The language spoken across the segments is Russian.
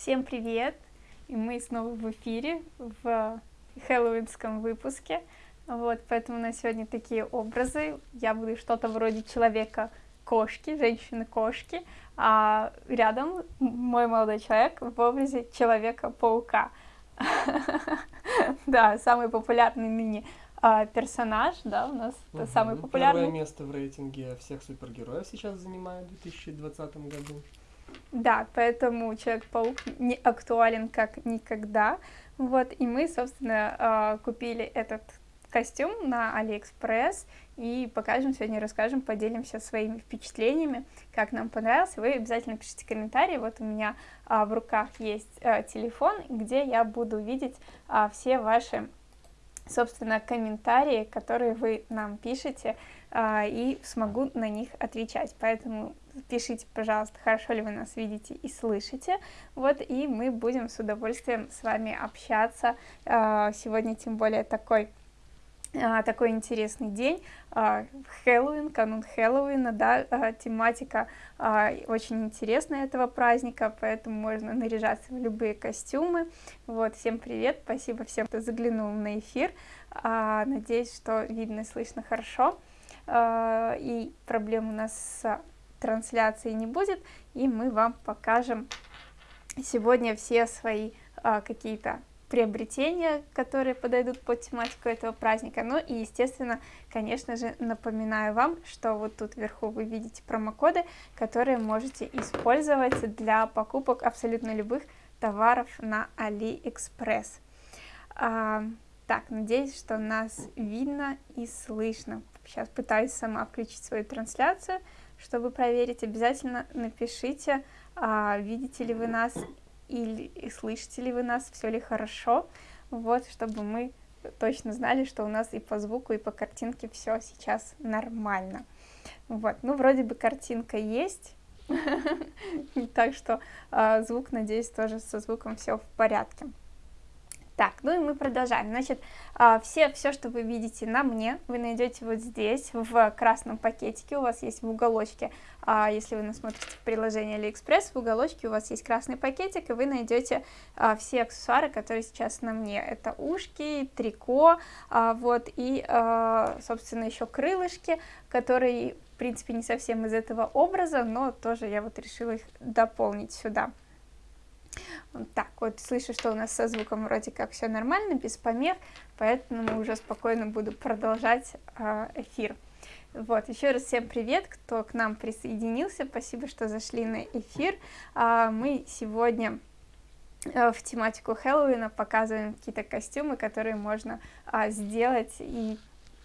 Всем привет! И мы снова в эфире, в хэллоуинском выпуске. Вот, поэтому на сегодня такие образы. Я буду что-то вроде человека-кошки, женщины-кошки, а рядом мой молодой человек в образе Человека-паука. Да, самый популярный ныне а, персонаж, да, у нас угу. самый популярный. Первое место в рейтинге всех супергероев сейчас занимает в 2020 году. Да, поэтому Человек-паук не актуален как никогда. Вот, и мы, собственно, а, купили этот костюм на Алиэкспресс и покажем сегодня, расскажем, поделимся своими впечатлениями, как нам понравился. Вы обязательно пишите комментарии. Вот у меня а, в руках есть а, телефон, где я буду видеть а, все ваши собственно, комментарии, которые вы нам пишете, и смогу на них отвечать. Поэтому пишите, пожалуйста, хорошо ли вы нас видите и слышите. Вот, и мы будем с удовольствием с вами общаться. А, сегодня, тем более, такой а, такой интересный день, а, Хэллоуин, канун Хэллоуина, да, а, тематика очень интересная этого праздника, поэтому можно наряжаться в любые костюмы. Вот, всем привет, спасибо всем, кто заглянул на эфир, надеюсь, что видно и слышно хорошо, и проблем у нас с трансляцией не будет, и мы вам покажем сегодня все свои какие-то приобретения, которые подойдут под тематику этого праздника. Ну и, естественно, конечно же, напоминаю вам, что вот тут вверху вы видите промокоды, которые можете использовать для покупок абсолютно любых товаров на AliExpress. А, так, надеюсь, что нас видно и слышно. Сейчас пытаюсь сама включить свою трансляцию, чтобы проверить. Обязательно напишите, а, видите ли вы нас или слышите ли вы нас, все ли хорошо, вот, чтобы мы точно знали, что у нас и по звуку, и по картинке все сейчас нормально. Вот, ну, вроде бы картинка есть, так что а, звук, надеюсь, тоже со звуком все в порядке. Так, ну и мы продолжаем. Значит, а, все, все, что вы видите на мне, вы найдете вот здесь, в красном пакетике, у вас есть в уголочке, а, если вы нас смотрите в AliExpress, в уголочке у вас есть красный пакетик, и вы найдете а, все аксессуары, которые сейчас на мне. Это ушки, трико, вот, и, собственно, еще крылышки, которые, в принципе, не совсем из этого образа, но тоже я вот решила их дополнить сюда. Так, вот слышу, что у нас со звуком вроде как все нормально, без помех, поэтому уже спокойно буду продолжать э, эфир. Вот, еще раз всем привет, кто к нам присоединился, спасибо, что зашли на эфир. А, мы сегодня э, в тематику Хэллоуина показываем какие-то костюмы, которые можно а, сделать и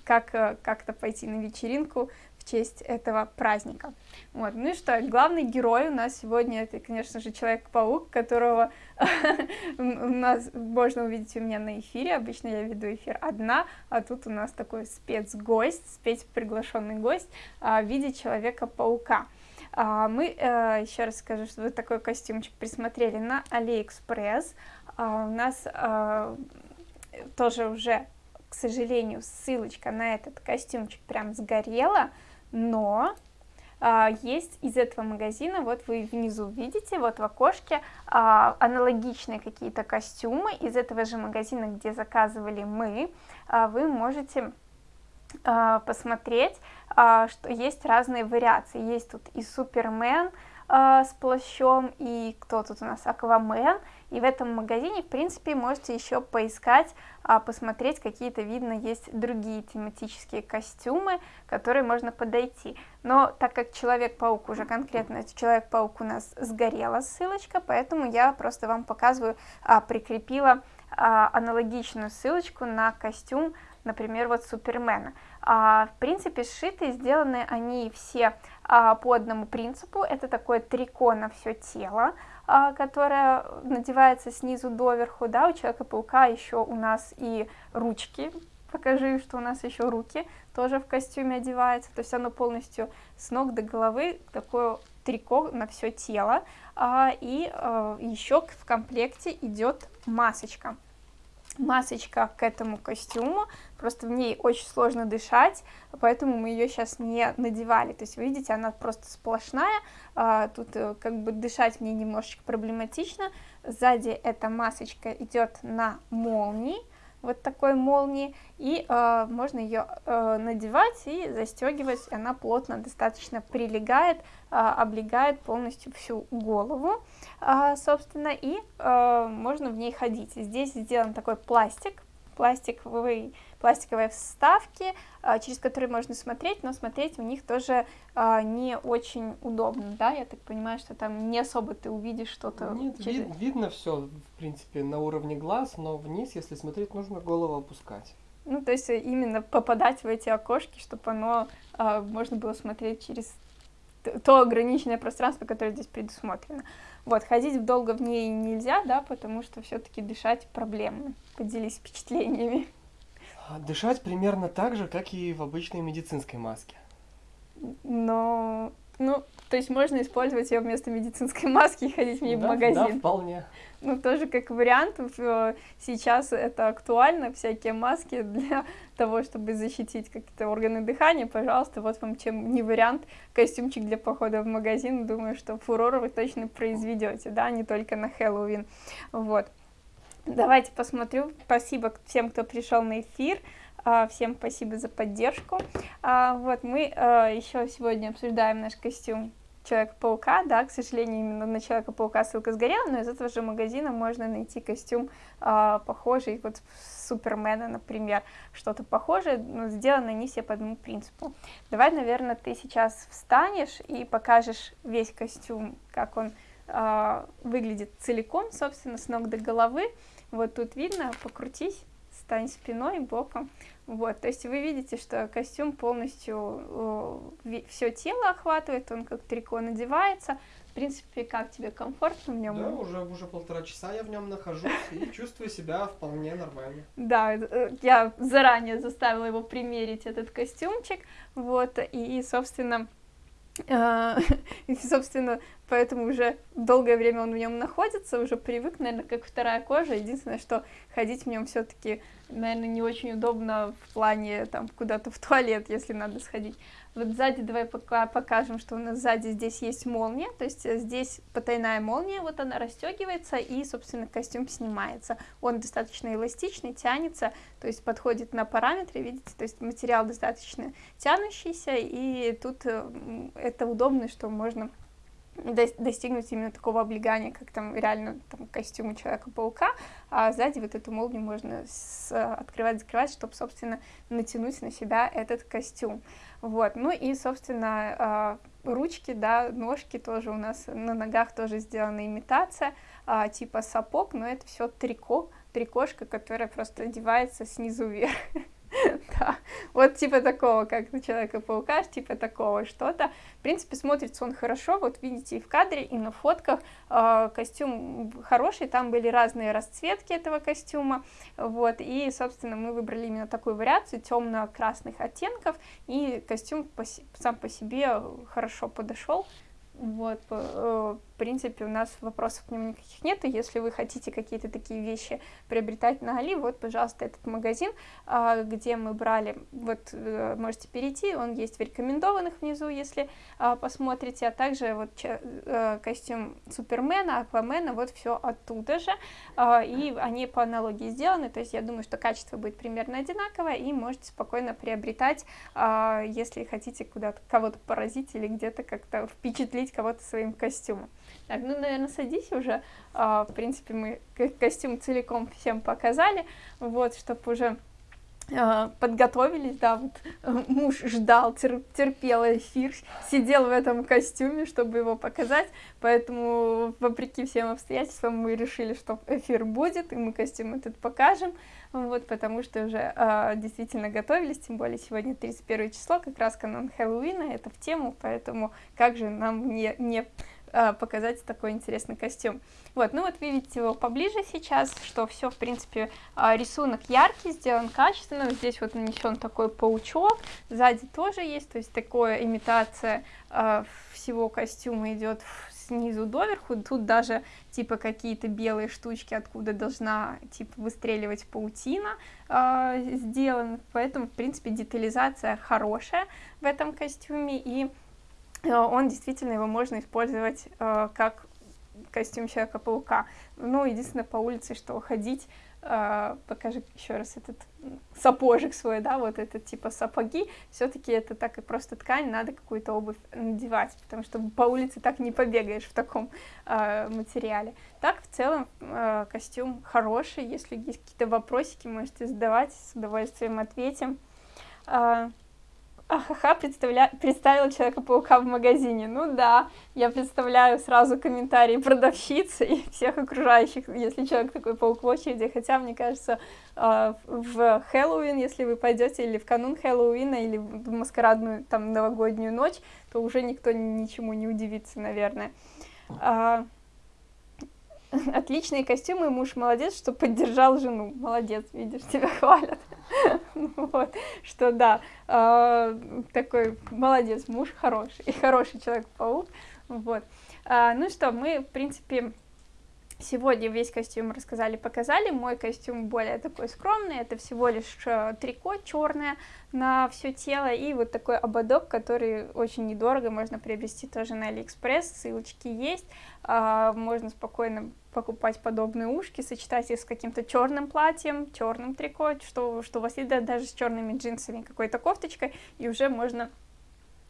как э, как-то пойти на вечеринку честь этого праздника. Вот. Ну и что, главный герой у нас сегодня это, конечно же, Человек-паук, которого у нас можно увидеть у меня на эфире. Обычно я веду эфир одна, а тут у нас такой спецгость, спецприглашенный гость а, в виде Человека-паука. А, мы, э, еще раз скажу, что вы такой костюмчик присмотрели на AliExpress. А, у нас тоже уже к сожалению, ссылочка на этот костюмчик прям сгорела, но а, есть из этого магазина, вот вы внизу видите, вот в окошке а, аналогичные какие-то костюмы. Из этого же магазина, где заказывали мы, а, вы можете а, посмотреть, а, что есть разные вариации, есть тут и Супермен, а, с плащом, и кто тут у нас, Аквамен, и в этом магазине, в принципе, можете еще поискать, а, посмотреть, какие-то, видно, есть другие тематические костюмы, которые можно подойти. Но так как Человек-паук уже конкретно, Человек-паук у нас сгорела ссылочка, поэтому я просто вам показываю, а, прикрепила аналогичную ссылочку на костюм, например, вот Супермена. В принципе, сшиты, сделаны они все а, по одному принципу. Это такое трико на все тело, а, которое надевается снизу доверху, да, у Человека-паука еще у нас и ручки, покажи, что у нас еще руки тоже в костюме одеваются, то есть оно полностью с ног до головы такое трико на все тело, а, и еще в комплекте идет масочка. масочка к этому костюму, просто в ней очень сложно дышать, поэтому мы ее сейчас не надевали, то есть, видите, она просто сплошная, а, тут э, как бы дышать мне немножечко проблематично, сзади эта масочка идет на молнии, вот такой молнии, и э, можно ее э, надевать и застегивать, она плотно достаточно прилегает, э, облегает полностью всю голову, собственно, и можно в ней ходить. Здесь сделан такой пластик, пластиковый пластиковые вставки, а, через которые можно смотреть, но смотреть в них тоже а, не очень удобно, да, я так понимаю, что там не особо ты увидишь что-то. Нет, через... вид, видно все, в принципе, на уровне глаз, но вниз, если смотреть, нужно голову опускать. Ну, то есть именно попадать в эти окошки, чтобы оно а, можно было смотреть через то ограниченное пространство, которое здесь предусмотрено. Вот, ходить долго в ней нельзя, да, потому что все-таки дышать проблемно. Поделись впечатлениями. А, дышать примерно так же, как и в обычной медицинской маске. Но, ну, то есть можно использовать ее вместо медицинской маски и ходить в ней да, в магазин. Да, вполне. Ну, тоже как вариант, сейчас это актуально, всякие маски для того, чтобы защитить какие-то органы дыхания, пожалуйста, вот вам чем не вариант, костюмчик для похода в магазин, думаю, что фурор вы точно произведете, да, не только на Хэллоуин, вот. Давайте посмотрю. Спасибо всем, кто пришел на эфир. А, всем спасибо за поддержку. А, вот мы а, еще сегодня обсуждаем наш костюм Человека-паука, да, к сожалению, именно на Человека-паука ссылка сгорела, но из этого же магазина можно найти костюм похожий, вот Супермена, например, что-то похожее, но сделаны они все по одному принципу. Давай, наверное, ты сейчас встанешь и покажешь весь костюм, как он выглядит целиком, собственно, с ног до головы, вот тут видно, покрутись, стань спиной, боком. Вот, то есть вы видите, что костюм полностью э, все тело охватывает, он как трико надевается. В принципе, как тебе комфортно в нем? Да, уже, уже полтора часа я в нем нахожусь и чувствую себя вполне нормально. Да, э, я заранее заставила его примерить этот костюмчик, вот, и, собственно, и, собственно, поэтому уже долгое время он в нем находится, уже привык, наверное, как вторая кожа. Единственное, что ходить в нем все-таки, наверное, не очень удобно в плане там куда-то в туалет, если надо сходить. Вот сзади давай пока покажем, что у нас сзади здесь есть молния, то есть э, здесь потайная молния, вот она расстегивается и, собственно, костюм снимается. Он достаточно эластичный, тянется, то есть подходит на параметры, видите, то есть материал достаточно тянущийся, и тут э, это удобно, что можно достигнуть именно такого облегания, как там реально там, костюм Человека-паука, а сзади вот эту молнию можно открывать-закрывать, чтобы, собственно, натянуть на себя этот костюм. Вот, ну и, собственно, а, ручки, да, ножки тоже у нас на ногах тоже сделана имитация, а, типа сапог, но это все трико, трикошка, которая просто одевается снизу вверх. да, вот типа такого, как у Человека-паука, типа такого что-то. В принципе, смотрится он хорошо, вот видите и в кадре, и на фотках. Э, костюм хороший, там были разные расцветки этого костюма, вот, и, собственно, мы выбрали именно такую вариацию темно-красных оттенков, и костюм по, сам по себе хорошо подошел, вот, э, в принципе, у нас вопросов к нему никаких нет, и если вы хотите какие-то такие вещи приобретать на Али, вот, пожалуйста, этот магазин, а, где мы брали, вот, э, можете перейти, он есть в рекомендованных внизу, если а, посмотрите, а также вот э, костюм Супермена, Аквамена, вот все оттуда же, а, и они по аналогии сделаны, то есть я думаю, что качество будет примерно одинаковое, и можете спокойно приобретать, если хотите куда-то кого-то поразить или где-то как-то впечатлить кого-то своим костюмом. Так, ну, наверное, садись уже. А, в принципе, мы костюм целиком всем показали, вот, чтобы уже а, подготовились, да, вот э, муж ждал, терпел эфир, сидел в этом костюме, чтобы его показать, поэтому, вопреки всем обстоятельствам, мы решили, что эфир будет, и мы костюм этот покажем, вот, потому что уже э, действительно готовились, тем более сегодня 31 число, как раз канон Хэллоуина, это в тему, поэтому как же нам не, не показать такой интересный костюм. Вот, ну вот видите его поближе сейчас, что все, в принципе, э, рисунок яркий, сделан качественно, здесь вот нанесен такой паучок, сзади тоже есть, то есть такая имитация э, всего костюма идет снизу доверху, тут даже типа какие-то белые штучки, откуда должна типа выстреливать паутина э, сделаны, поэтому в принципе детализация хорошая в этом костюме, и э, он действительно его можно использовать э, как костюм Человека-паука. Ну, единственное, по улице, что ходить Uh, покажи еще раз этот сапожик свой, да, вот этот типа сапоги, все-таки это так и просто ткань, надо какую-то обувь надевать, потому что по улице так не побегаешь в таком uh, материале. Так, в целом, uh, костюм хороший, если есть какие-то вопросики, можете задавать, с удовольствием ответим. Ахаха, представля... представила Человека-паука в магазине. Ну да, я представляю сразу комментарии продавщицы и всех окружающих, если человек такой паук в очереди. Хотя, мне кажется, а, в Хэллоуин, если вы пойдете или в канун Хэллоуина, или в маскарадную там новогоднюю ночь, то уже никто ничему не удивится, наверное. А, отличные костюмы, муж молодец, что поддержал жену. Молодец, видишь, тебя хвалят. Вот, что да, а, такой молодец, муж хороший, и хороший человек-паук. Вот. А, ну что, мы, в принципе, Сегодня весь костюм рассказали, показали. Мой костюм более такой скромный, это всего лишь э, трико черное на все тело и вот такой ободок, который очень недорого, можно приобрести тоже на Алиэкспресс, ссылочки есть. А, можно спокойно покупать подобные ушки, сочетать их с каким-то черным платьем, черным трико, что, что у вас есть даже с черными джинсами, какой-то кофточкой, и уже можно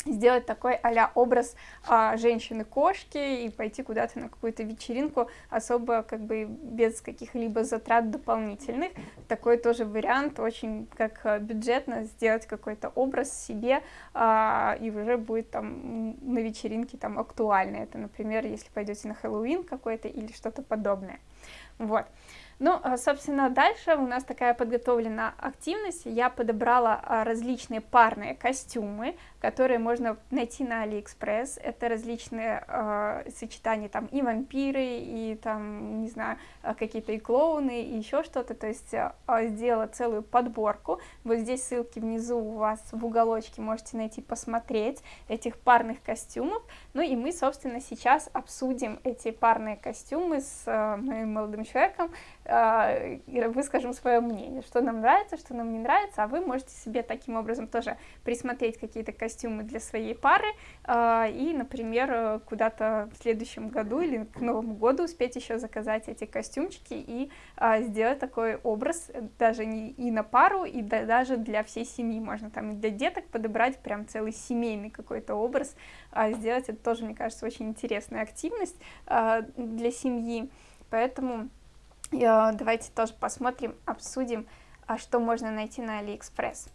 сделать такой а образ а, женщины-кошки и пойти куда-то на какую-то вечеринку особо как бы без каких-либо затрат дополнительных. Такой тоже вариант, очень как а, бюджетно сделать какой-то образ себе а, и уже будет там на вечеринке там актуально. Это, например, если пойдете на Хэллоуин какой-то или что-то подобное. Вот. Ну, а, собственно, дальше у нас такая подготовлена активность. Я подобрала а, различные парные костюмы, которые можно найти на Алиэкспресс. Это различные э, сочетания, там и вампиры, и там, не знаю, какие-то и клоуны, и еще что-то. То есть э, сделала целую подборку. Вот здесь ссылки внизу у вас в уголочке, можете найти, посмотреть этих парных костюмов. Ну и мы, собственно, сейчас обсудим эти парные костюмы с э, моим молодым человеком, выскажем свое мнение, что нам нравится, что нам не нравится, а вы можете себе таким образом тоже присмотреть какие-то костюмы для своей пары э, и, например, куда-то в следующем году или к Новому году успеть еще заказать эти костюмчики и сделать такой образ даже не и на пару, и даже для всей семьи. Можно там для деток подобрать прям целый семейный какой-то образ, сделать это тоже, мне кажется, очень интересная активность для семьи, поэтому давайте тоже посмотрим, обсудим, а что можно найти на Алиэкспресс.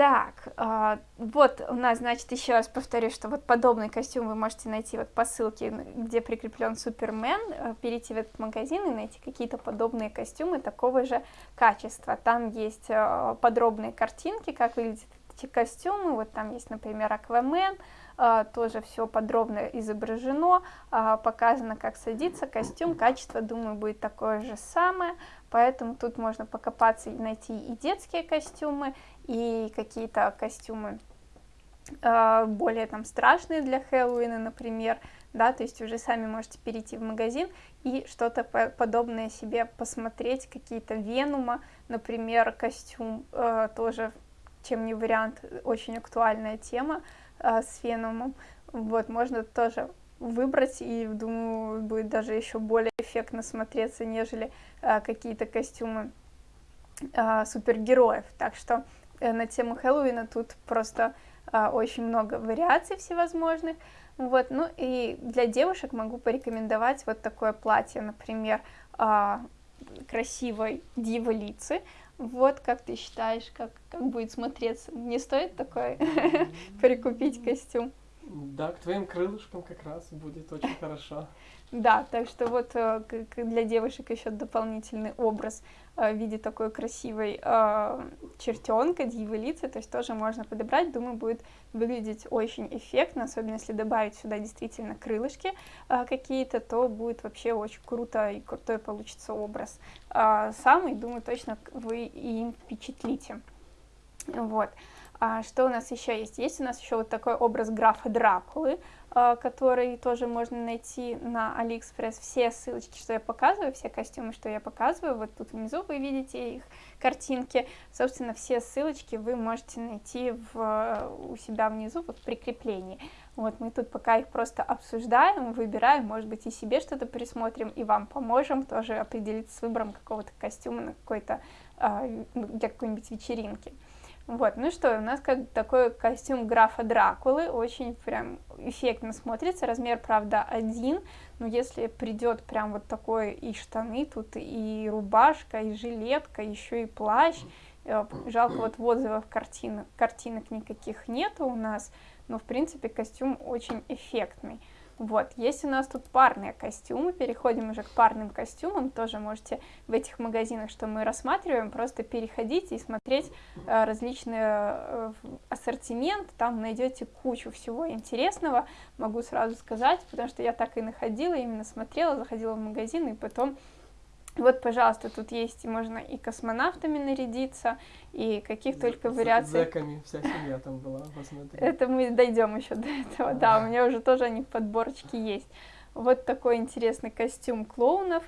Так, э, вот у нас, значит, еще раз повторю, что вот подобный костюм вы можете найти вот по ссылке, где прикреплен Супермен, э, перейти в этот магазин и найти какие-то подобные костюмы такого же качества. Там есть э, подробные картинки, как выглядят эти костюмы, вот там есть, например, Аквамен, тоже все подробно изображено, а, показано, как садится костюм, качество, думаю, будет такое же самое, поэтому тут можно покопаться и найти и детские костюмы, и какие-то костюмы а, более там страшные для Хэллоуина, например, да, то есть уже сами можете перейти в магазин и что-то подобное себе посмотреть, какие-то Венума, например, костюм, тоже, чем не вариант, очень актуальная тема, а, с феномом. Вот, можно тоже выбрать, и, думаю, будет даже еще более эффектно смотреться, нежели а, какие-то костюмы а, супергероев. Так что э, на тему Хэллоуина тут просто а, очень много вариаций всевозможных. Вот, ну и для девушек могу порекомендовать вот такое платье, например, а, красивой дивы лицы, вот как ты считаешь, как, как будет смотреться? Не стоит такой прикупить костюм? Да, к твоим крылышкам как раз будет очень хорошо. Да, так что вот э, для девушек еще дополнительный образ э, в виде такой красивой э, чертенка, лица, то есть тоже можно подобрать, думаю, будет выглядеть очень эффектно, особенно если добавить сюда действительно крылышки какие-то, то будет вообще очень круто и крутой получится образ. Самый, думаю, точно вы им впечатлите. Вот. А что у нас еще есть? Есть у нас еще вот такой образ графа Дракулы, а, который тоже можно найти на Алиэкспресс. Все ссылочки, что я показываю, все костюмы, что я показываю, вот тут внизу вы видите их картинки. Собственно, все ссылочки вы можете найти в, у себя внизу, вот в прикреплении. Вот мы тут пока их просто обсуждаем, выбираем, может быть, и себе что-то присмотрим, и вам поможем тоже определиться с выбором какого-то костюма на какой-то а, для какой-нибудь вечеринки. Вот, ну что, у нас как такой костюм графа Дракулы, очень прям эффектно смотрится, размер, правда, один, но если придет прям вот такой и штаны тут, и рубашка, и жилетка, еще и плащ, э, жалко вот в отзывах картинок, картинок никаких нету у нас, но в принципе костюм очень эффектный. Вот, есть у нас тут парные костюмы, переходим уже к парным костюмам, тоже можете в этих магазинах, что мы рассматриваем, просто переходить и смотреть э, различный э, ассортимент, там найдете кучу всего интересного, могу сразу сказать, потому что я так и находила, именно смотрела, заходила в магазин и потом вот, пожалуйста, тут есть, можно и космонавтами нарядиться, и каких З только вариаций. Зэками вся семья там была, посмотри. Это мы дойдем еще до этого, да, у меня уже тоже они в подборочке есть. Вот такой интересный костюм клоунов,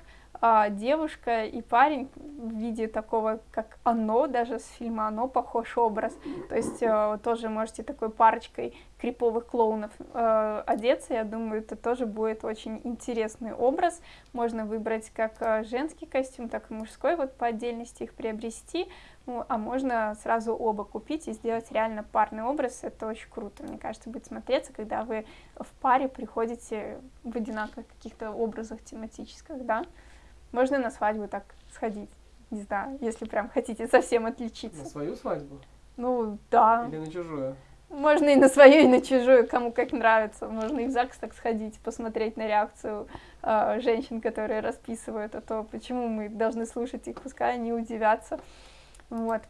а, девушка и парень в виде такого, как оно, даже с фильма оно похож образ. То есть а, тоже можете такой парочкой криповых клоунов э, одеться, я думаю, это тоже будет очень интересный образ. Можно выбрать как а, женский костюм, так и мужской, вот по отдельности их приобрести, ну, а можно сразу оба купить и сделать реально парный образ, это очень круто, мне кажется, будет смотреться, когда вы в паре приходите в одинаковых каких-то образах тематических, да. Можно на свадьбу так сходить, не знаю, если прям хотите совсем отличиться. На свою свадьбу? Ну, да. Или на чужую? Можно и на свою, и на чужую, кому как нравится. Можно и в ЗАГС так сходить, посмотреть на реакцию э, женщин, которые расписывают, а то почему мы должны слушать их, пускай они удивятся. Вот.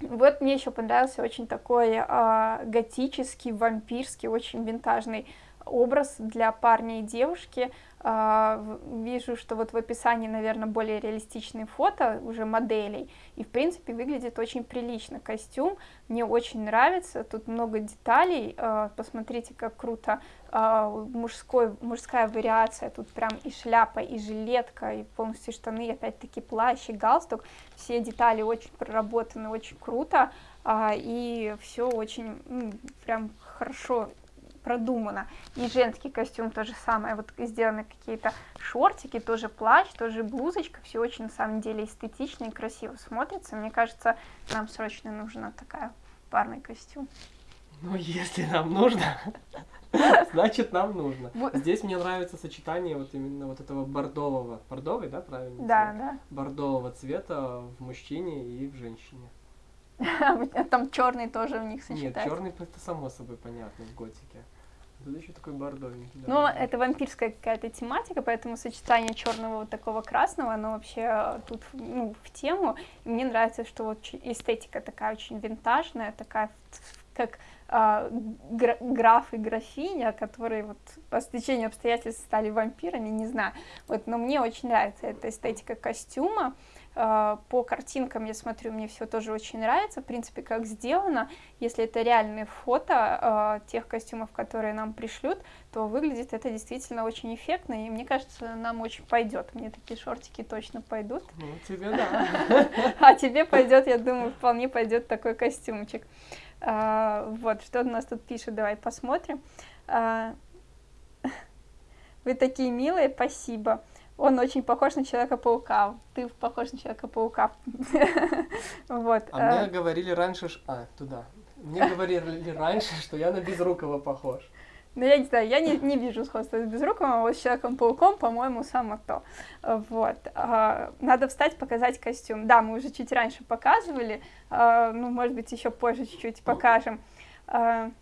Вот мне еще понравился очень такой э, готический, вампирский, очень винтажный образ для парня и девушки. А, вижу, что вот в описании, наверное, более реалистичные фото уже моделей, и, в принципе, выглядит очень прилично костюм, мне очень нравится, тут много деталей, а, посмотрите, как круто. А, мужской, мужская вариация, тут прям и шляпа, и жилетка, и полностью штаны, опять-таки плащ и галстук, все детали очень проработаны, очень круто, и все очень, прям хорошо продумано. И женский костюм то же самое, вот сделаны какие-то шортики, тоже плащ, тоже блузочка, все очень на самом деле эстетично и красиво смотрится. Мне кажется, нам срочно нужна такая парный костюм. Ну, если нам нужно, значит нам нужно. Здесь мне нравится сочетание вот именно вот этого бордового, бордовый, да, правильно? Да, да. Бордового цвета в мужчине и в женщине. Там черный тоже у них сочетается. Нет, черный это само собой понятно в готике. Тут еще такой бордовенький. Да. Ну, это вампирская какая-то тематика, поэтому сочетание черного вот такого красного, оно вообще э, тут ну, в тему. И мне нравится, что вот эстетика такая очень винтажная, такая как э, граф и графиня, которые вот по стечению обстоятельств стали вампирами, не знаю. Вот, но мне очень нравится эта эстетика костюма. А, по картинкам я смотрю, мне все тоже очень нравится, в принципе, как сделано. Если это реальные фото э, тех костюмов, которые нам пришлют, то выглядит это действительно очень эффектно, и мне кажется, нам очень пойдет. Мне такие шортики точно пойдут. Ну, тебе да. А тебе пойдет, я думаю, вполне пойдет такой костюмчик. А, вот, что у нас тут пишет, давай посмотрим. Вы такие милые, спасибо. Он очень похож на Человека-паука. Ты похож на Человека-паука. вот. А мне э. говорили раньше... А, туда. Мне говорили раньше, что я на Безрукова похож. Ну, я не знаю, я не, не вижу сходства с Безруковым, а вот с Человеком-пауком, по-моему, само то. Вот. А, надо встать, показать костюм. Да, мы уже чуть раньше показывали, а, ну, может быть, еще позже чуть-чуть покажем.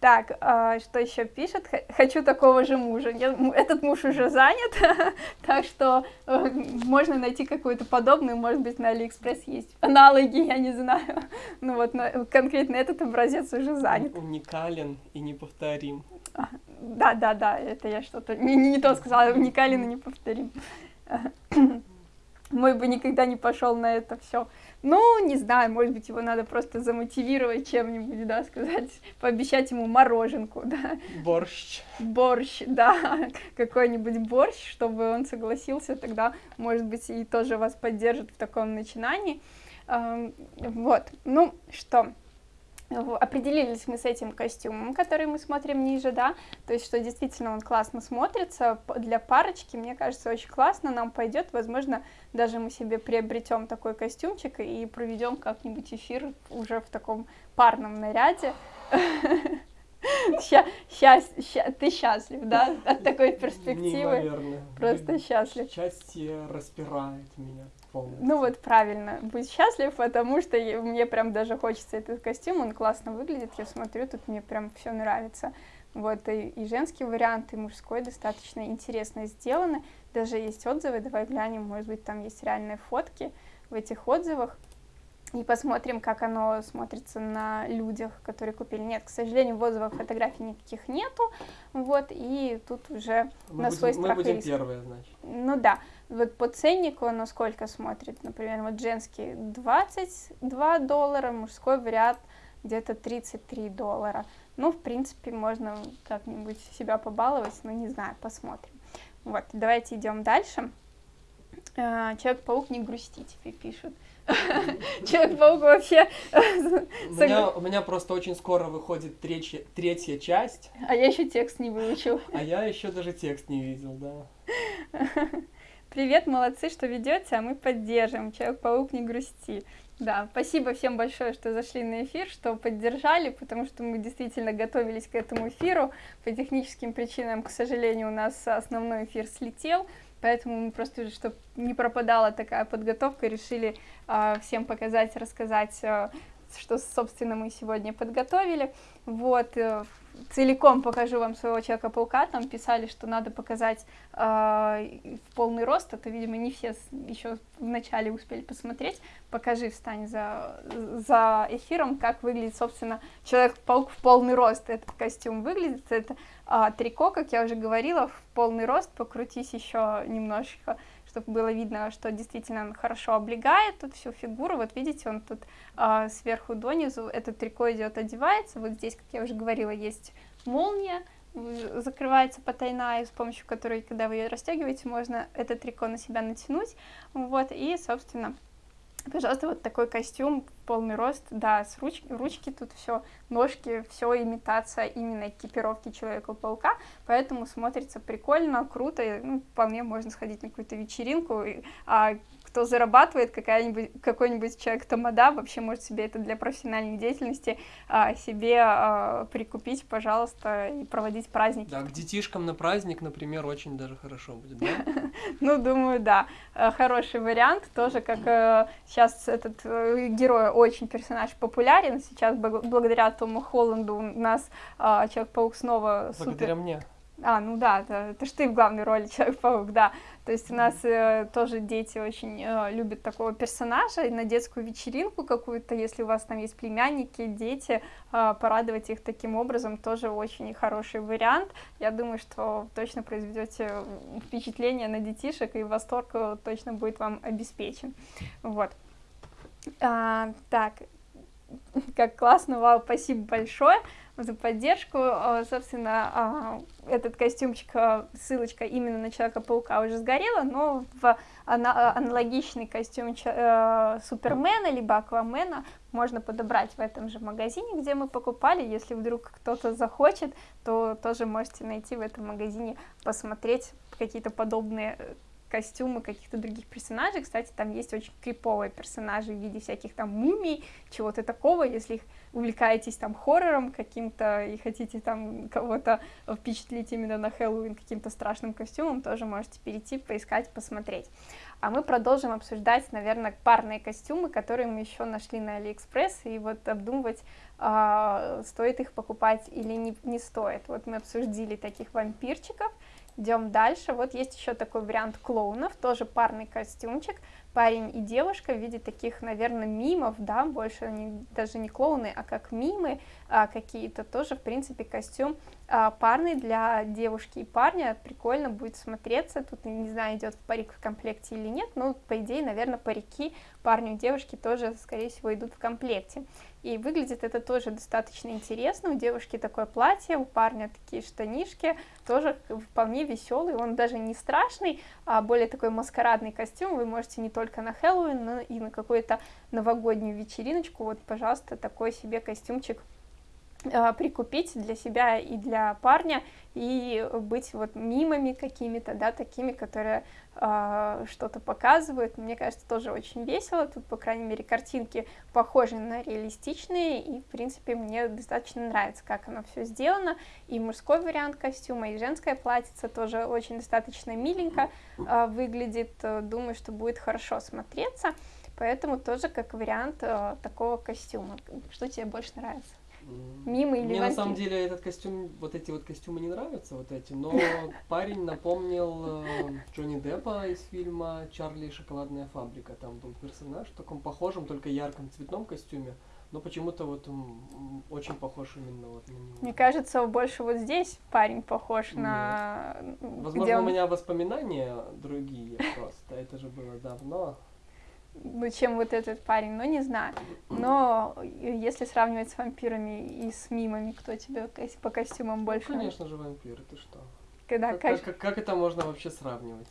Так, э, что еще пишет? Хочу такого же мужа. Я, этот муж уже занят, так что э, можно найти какую-то подобную, может быть, на Алиэкспресс есть аналоги, я не знаю. Ну вот, но, конкретно этот образец уже занят. Уникален и неповторим. А, да, да, да, это я что-то не, не, не то сказала, уникален и неповторим. мой бы никогда не пошел на это все. Ну, не знаю, может быть, его надо просто замотивировать чем-нибудь, да, сказать, пообещать ему мороженку, да. Борщ. Борщ, да, какой-нибудь борщ, чтобы он согласился, тогда, может быть, и тоже вас поддержит в таком начинании. Вот, ну что, определились мы с этим костюмом, который мы смотрим ниже, да, то есть, что действительно он классно смотрится, для парочки, мне кажется, очень классно, нам пойдет, возможно, даже мы себе приобретем такой костюмчик и проведем как-нибудь эфир уже в таком парном наряде. Счасть, ты счастлив, да, от такой перспективы? Неимоверно. Просто счастлив. Счастье распирает меня полностью. Ну вот правильно, будь счастлив, потому что мне прям даже хочется этот костюм, он классно выглядит, я смотрю, тут мне прям все нравится. Вот, и, и женский вариант, и мужской достаточно интересно сделаны. Даже есть отзывы, давай глянем, может быть, там есть реальные фотки в этих отзывах и посмотрим, как оно смотрится на людях, которые купили. Нет, к сожалению, в отзывах фотографий никаких нету, вот, и тут уже мы на будем, свой мы страх будем и риск. первые, значит. Ну да, вот по ценнику оно сколько смотрит, например, вот женский 22 доллара, мужской вариант где-то 33 доллара. Ну, в принципе, можно как-нибудь себя побаловать, но не знаю, посмотрим. Вот, давайте идем дальше. А, Человек-паук не грусти тебе пишут. Человек-паук вообще... У меня, у меня просто очень скоро выходит третья, третья часть. А я еще текст не выучил. А я еще даже текст не видел, да. Привет, молодцы, что ведете, а мы поддержим. Человек-паук не грусти. Да, спасибо всем большое, что зашли на эфир, что поддержали, потому что мы действительно готовились к этому эфиру. По техническим причинам, к сожалению, у нас основной эфир слетел, поэтому мы просто, чтобы не пропадала такая подготовка, решили э, всем показать, рассказать, э, что, собственно, мы сегодня подготовили. Вот, э, целиком покажу вам своего Человека-паука, там писали, что надо показать э, в полный рост, это, видимо, не все еще вначале успели посмотреть, покажи, встань за, за эфиром, как выглядит, собственно, Человек-паук в полный рост, этот костюм выглядит, это э, трико, как я уже говорила, в полный рост, покрутись еще немножечко, чтобы было видно, что действительно он хорошо облегает тут всю фигуру. Вот видите, он тут э, сверху донизу, это трико идет, одевается. Вот здесь, как я уже говорила, есть молния, закрывается потайная, с помощью которой, когда вы ее расстегиваете, можно это трико на себя натянуть. Вот, и, собственно, Пожалуйста, вот такой костюм, полный рост, да, с ручки, ручки тут все, ножки, все имитация именно экипировки Человека-паука, поэтому смотрится прикольно, круто, и, ну, вполне можно сходить на какую-то вечеринку, и, а кто зарабатывает, какой-нибудь человек тамада, вообще может себе это для профессиональной деятельности а, себе а, прикупить, пожалуйста, и проводить праздники. Да, к детишкам на праздник, например, очень даже хорошо будет, да? Ну, думаю, да. Э, хороший вариант, тоже как сейчас этот э, герой очень персонаж популярен, сейчас благодаря Тому Холланду у нас а, Человек-паук снова. Благодаря мне. А, ну да, это, это ж ты в главной роли Человек-паук, да. То есть у нас э, тоже дети очень э, любят такого персонажа, и на детскую вечеринку какую-то, если у вас там есть племянники, дети, э, порадовать их таким образом тоже очень хороший вариант. Я думаю, что точно произведете впечатление на детишек, и восторг э, точно будет вам обеспечен. Вот. А, так, как классно, вау, спасибо большое за поддержку. А, собственно, а, этот костюмчик, а, ссылочка именно на Человека-паука уже сгорела, но в аналогичный костюм э, Супермена либо Аквамена можно подобрать в этом же магазине, где мы покупали. Если вдруг кто-то захочет, то тоже можете найти в этом магазине, посмотреть какие-то подобные э, костюмы каких-то других персонажей. Кстати, там есть очень криповые персонажи в виде всяких там мумий, чего-то такого. Если увлекаетесь там хоррором каким-то и хотите там кого-то впечатлить именно на Хэллоуин каким-то страшным костюмом, тоже можете перейти, поискать, посмотреть. А мы продолжим обсуждать, наверное, парные костюмы, которые мы еще нашли на Алиэкспресс, и вот обдумывать, э, стоит их покупать или не, не стоит. Вот мы обсудили таких вампирчиков, Идем дальше. Вот есть еще такой вариант клоунов, тоже парный костюмчик. Парень и девушка в виде таких, наверное, мимов, да, больше они даже не клоуны, а как мимы а, какие-то, тоже, в принципе, костюм а, парный для девушки и парня, прикольно будет смотреться, тут, не знаю, идет парик в комплекте или нет, но, по идее, наверное, парики парню и девушке тоже, скорее всего, идут в комплекте. И выглядит это тоже достаточно интересно. У девушки такое платье, у парня такие штанишки, тоже вполне веселый. Он даже не страшный, а более такой маскарадный костюм. Вы можете не только на Хэллоуин, но и на какую-то новогоднюю вечериночку. Вот, пожалуйста, такой себе костюмчик а, прикупить для себя и для парня и быть вот мимами какими-то, да, такими, которые что-то показывают. Мне кажется, тоже очень весело. Тут, по крайней мере, картинки похожи на реалистичные, и, в принципе, мне достаточно нравится, как оно все сделано. И мужской вариант костюма, и женская платьице тоже очень достаточно миленько э, выглядит. Думаю, что будет хорошо смотреться. Поэтому тоже как вариант э, такого костюма. Что тебе больше нравится? Мимо или Мне на самом деле этот костюм, вот эти вот костюмы не нравятся, вот эти, но парень напомнил э, Джонни Деппа из фильма «Чарли и шоколадная фабрика». Там был персонаж в таком похожем, только ярком цветном костюме, но почему-то вот он очень похож именно вот на него. Мне кажется, больше вот здесь парень похож Нет. на... Возможно, он... у меня воспоминания другие просто, это же было давно чем вот этот парень, ну, не знаю. Но если сравнивать с вампирами и с мимами, кто тебе по костюмам больше? Ну, конечно же, вампиры, ты что? Когда, как, как, как, как это можно вообще сравнивать?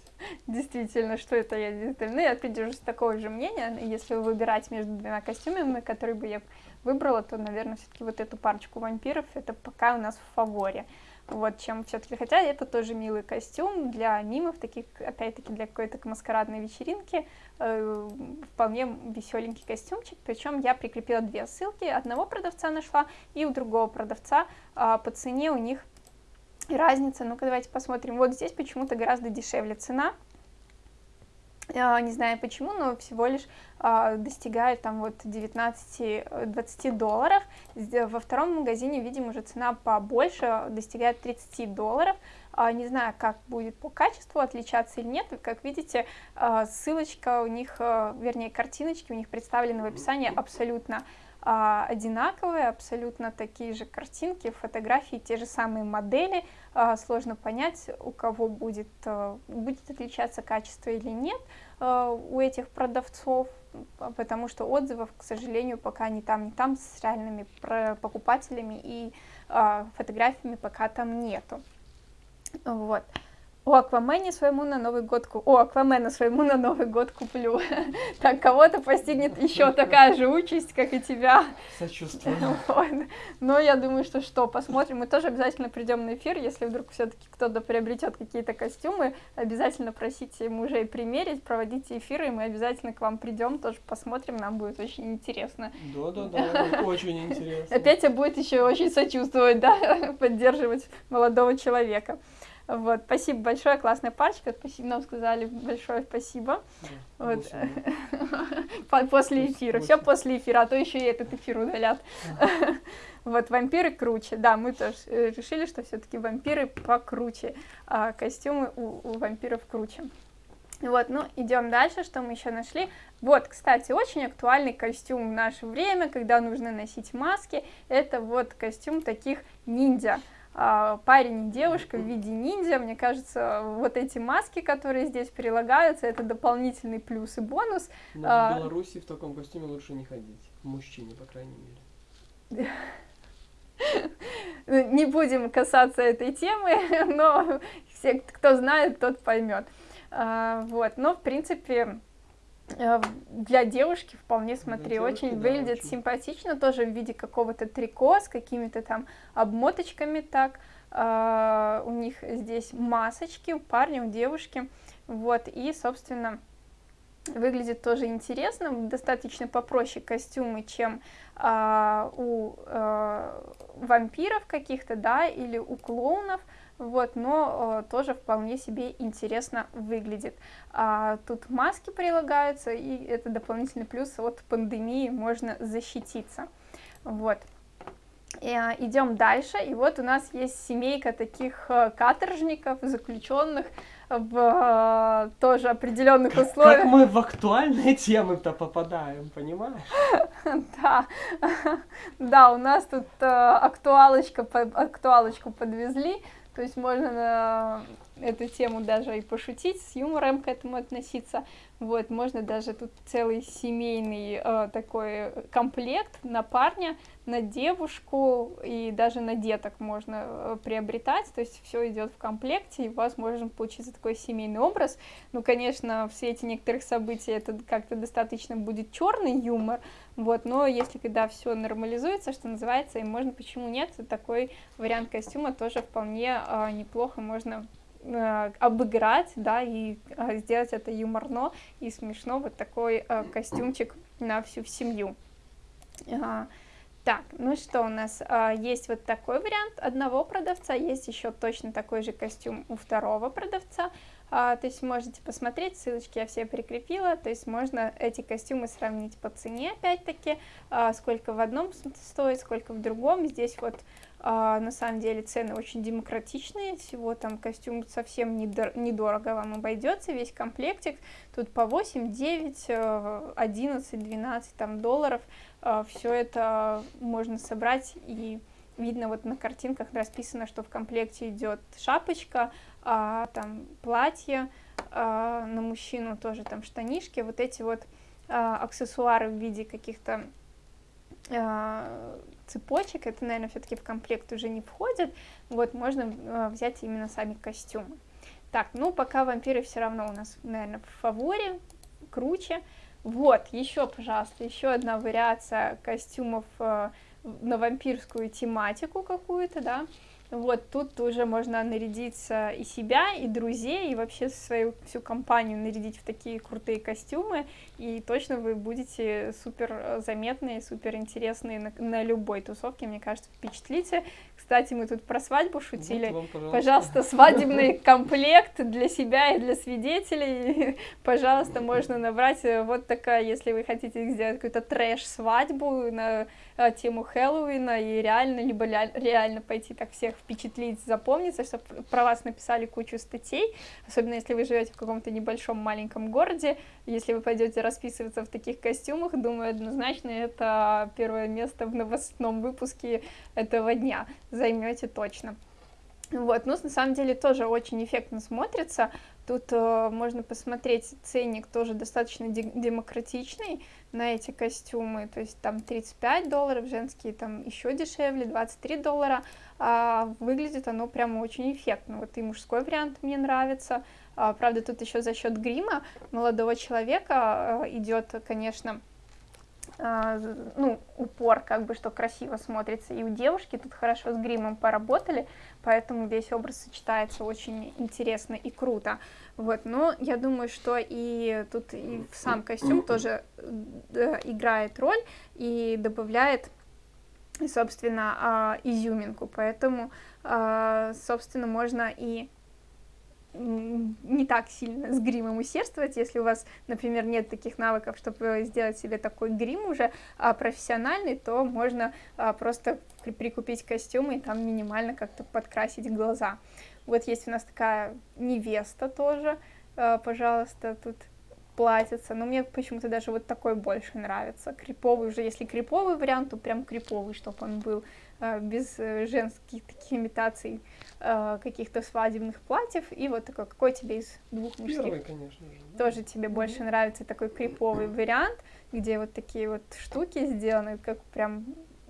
Действительно, что это я Ну, я придерживаюсь такого же мнения. Если выбирать между двумя костюмами, которые бы я выбрала, то, наверное, все-таки вот эту парочку вампиров, это пока у нас в фаворе вот, чем все-таки, хотя это тоже милый костюм для мимов, таких, опять-таки, для какой-то маскарадной вечеринки, э, вполне веселенький костюмчик, причем я прикрепила две ссылки, одного продавца нашла и у другого продавца, э, по цене у них разница, ну-ка давайте посмотрим, вот здесь почему-то гораздо дешевле цена, а, не знаю почему, но всего лишь а, достигает там вот 19-20 долларов. Во втором магазине, видим, уже цена побольше, достигает 30 долларов. А, не знаю, как будет по качеству отличаться или нет. Как видите, ссылочка у них, вернее, картиночки у них представлены в описании абсолютно а, одинаковые, абсолютно такие же картинки, фотографии, те же самые модели. А, сложно понять, у кого будет, а, будет отличаться качество или нет а, у этих продавцов, потому что отзывов, к сожалению, пока не там, не там с реальными покупателями и а, фотографиями пока там нету. Вот. О Аквамене своему на Новый год куплю. О, Аквамена своему на Новый год куплю. Так, кого-то постигнет еще такая же участь, как и тебя. Сочувствую. Вот. Но я думаю, что что, посмотрим. Мы тоже обязательно придем на эфир, если вдруг все-таки кто-то приобретет какие-то костюмы, обязательно просите мужей примерить, проводите эфиры, и мы обязательно к вам придем, тоже посмотрим, нам будет очень интересно. Да-да-да, очень интересно. Опять будет еще очень сочувствовать, да, поддерживать молодого человека. Вот, спасибо большое, классная парочка, спасибо, нам сказали большое спасибо. Да, вот. после эфира, все после эфира, а то еще и этот эфир удалят. Вот, вампиры круче, да, мы тоже э, решили, что все-таки вампиры покруче, а костюмы у, у вампиров круче. Вот, ну, идем дальше, что мы еще нашли. Вот, кстати, очень актуальный костюм в наше время, когда нужно носить маски, это вот костюм таких ниндзя. А, парень и девушка в виде ниндзя. Мне кажется, вот эти маски, которые здесь прилагаются, это дополнительный плюс и бонус. Но в а, Беларуси в таком костюме лучше не ходить. Мужчине, по крайней мере. Не будем касаться этой темы, но все, кто знает, тот поймет. А, вот, но в принципе для девушки вполне, смотри, девушки, очень да, выглядит очень. симпатично, тоже в виде какого-то трико с какими-то там обмоточками так. Uh, у них здесь масочки, у парня, у девушки, вот, и, собственно, выглядит тоже интересно, достаточно попроще костюмы, чем uh, у uh, вампиров каких-то, да, или у клоунов, вот, но э, тоже вполне себе интересно выглядит. А, тут маски прилагаются, и это дополнительный плюс от пандемии, можно защититься. Вот. А, идем дальше, и вот у нас есть семейка таких э, каторжников, заключенных, в э, тоже определенных условиях. Как мы в актуальные темы-то попадаем, понимаешь? Да, да, у нас тут э, актуалочка, актуалочку подвезли, то есть можно на эту тему даже и пошутить, с юмором к этому относиться. Вот, можно даже тут целый семейный э, такой комплект на парня, на девушку и даже на деток можно э, приобретать, то есть все идет в комплекте, и у вас может получиться такой семейный образ. Ну, конечно, в свете некоторых событий это как-то достаточно будет черный юмор, вот, но если когда все нормализуется, что называется, и можно, почему нет, такой вариант костюма тоже вполне э, неплохо можно э, обыграть, да, и э, сделать это юморно и смешно, вот такой э, костюмчик на всю семью. Э, так, ну что у нас, э, есть вот такой вариант одного продавца, есть еще точно такой же костюм у второго продавца, то есть можете посмотреть, ссылочки я все прикрепила, то есть можно эти костюмы сравнить по цене, опять-таки, а, сколько в одном стоит, сколько в другом, здесь вот а, на самом деле цены очень демократичные, всего там костюм совсем недорого вам обойдется, весь комплектик, тут по 8, 9, 11, 12 там долларов, а, все это можно собрать и видно вот на картинках расписано, что в комплекте идет шапочка, а, там платье, а, на мужчину тоже там штанишки, вот эти вот а, аксессуары в виде каких-то а, цепочек, это, наверное, все-таки в комплект уже не входит, вот, можно а, взять именно сами костюмы. Так, ну, пока вампиры все равно у нас, наверное, в фаворе, круче. Вот, еще, пожалуйста, еще одна вариация костюмов э, на вампирскую тематику какую-то, да, вот тут уже можно нарядиться и себя, и друзей, и вообще свою всю компанию нарядить в такие крутые костюмы, и точно вы будете супер заметные, супер интересные на, на любой тусовке, мне кажется, впечатлите. Кстати, мы тут про свадьбу шутили. Вот вам, пожалуйста. пожалуйста, свадебный комплект для себя и для свидетелей. Пожалуйста, можно набрать вот такая, если вы хотите сделать какую-то трэш-свадьбу на э, тему Хэллоуина, и реально, либо реально пойти так всех впечатлить, запомниться, чтобы про вас написали кучу статей, особенно если вы живете в каком-то небольшом маленьком городе, если вы пойдете расписываться в таких костюмах, думаю, однозначно это первое место в новостном выпуске этого дня займете точно. Вот, ну, на самом деле тоже очень эффектно смотрится. Тут э, можно посмотреть, ценник тоже достаточно де демократичный на эти костюмы. То есть там 35 долларов, женские там еще дешевле, 23 доллара. А выглядит оно прямо очень эффектно. Вот и мужской вариант мне нравится. А, правда, тут еще за счет грима молодого человека э, идет, конечно, а, ну, упор, как бы, что красиво смотрится. И у девушки тут хорошо с гримом поработали, поэтому весь образ сочетается очень интересно и круто. Вот, но я думаю, что и тут и сам костюм тоже э, играет роль и добавляет, собственно, э, изюминку, поэтому, э, собственно, можно и не так сильно с гримом усердствовать, если у вас, например, нет таких навыков, чтобы сделать себе такой грим уже а, профессиональный, то можно а, просто прикупить костюмы и там минимально как-то подкрасить глаза. Вот есть у нас такая невеста тоже, а, пожалуйста, тут платьица, но мне почему-то даже вот такой больше нравится, криповый уже, если криповый вариант, то прям криповый, чтобы он был а, без э, женских таких имитаций а, каких-то свадебных платьев, и вот такой, какой тебе из двух мужских? Первый, конечно же. Тоже тебе больше нравится такой криповый вариант, где вот такие вот штуки сделаны, как прям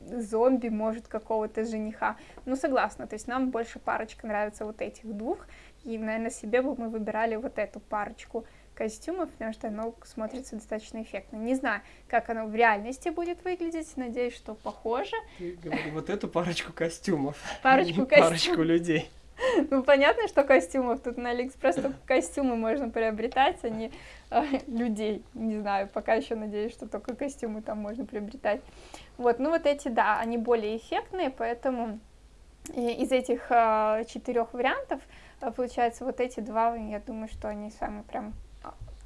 зомби, может, какого-то жениха. Ну, согласна, то есть нам больше парочка нравится вот этих двух, и, наверное, себе бы мы выбирали вот эту парочку костюмов, потому что оно смотрится достаточно эффектно. Не знаю, как оно в реальности будет выглядеть, надеюсь, что похоже. Ты говори, вот эту парочку костюмов, парочку, костюм. парочку людей. Ну, понятно, что костюмов. Тут на Алиэкспресс только костюмы можно приобретать, а не э, людей. Не знаю, пока еще надеюсь, что только костюмы там можно приобретать. Вот, ну вот эти, да, они более эффектные, поэтому из этих э, четырех вариантов, э, получается, вот эти два, я думаю, что они самые прям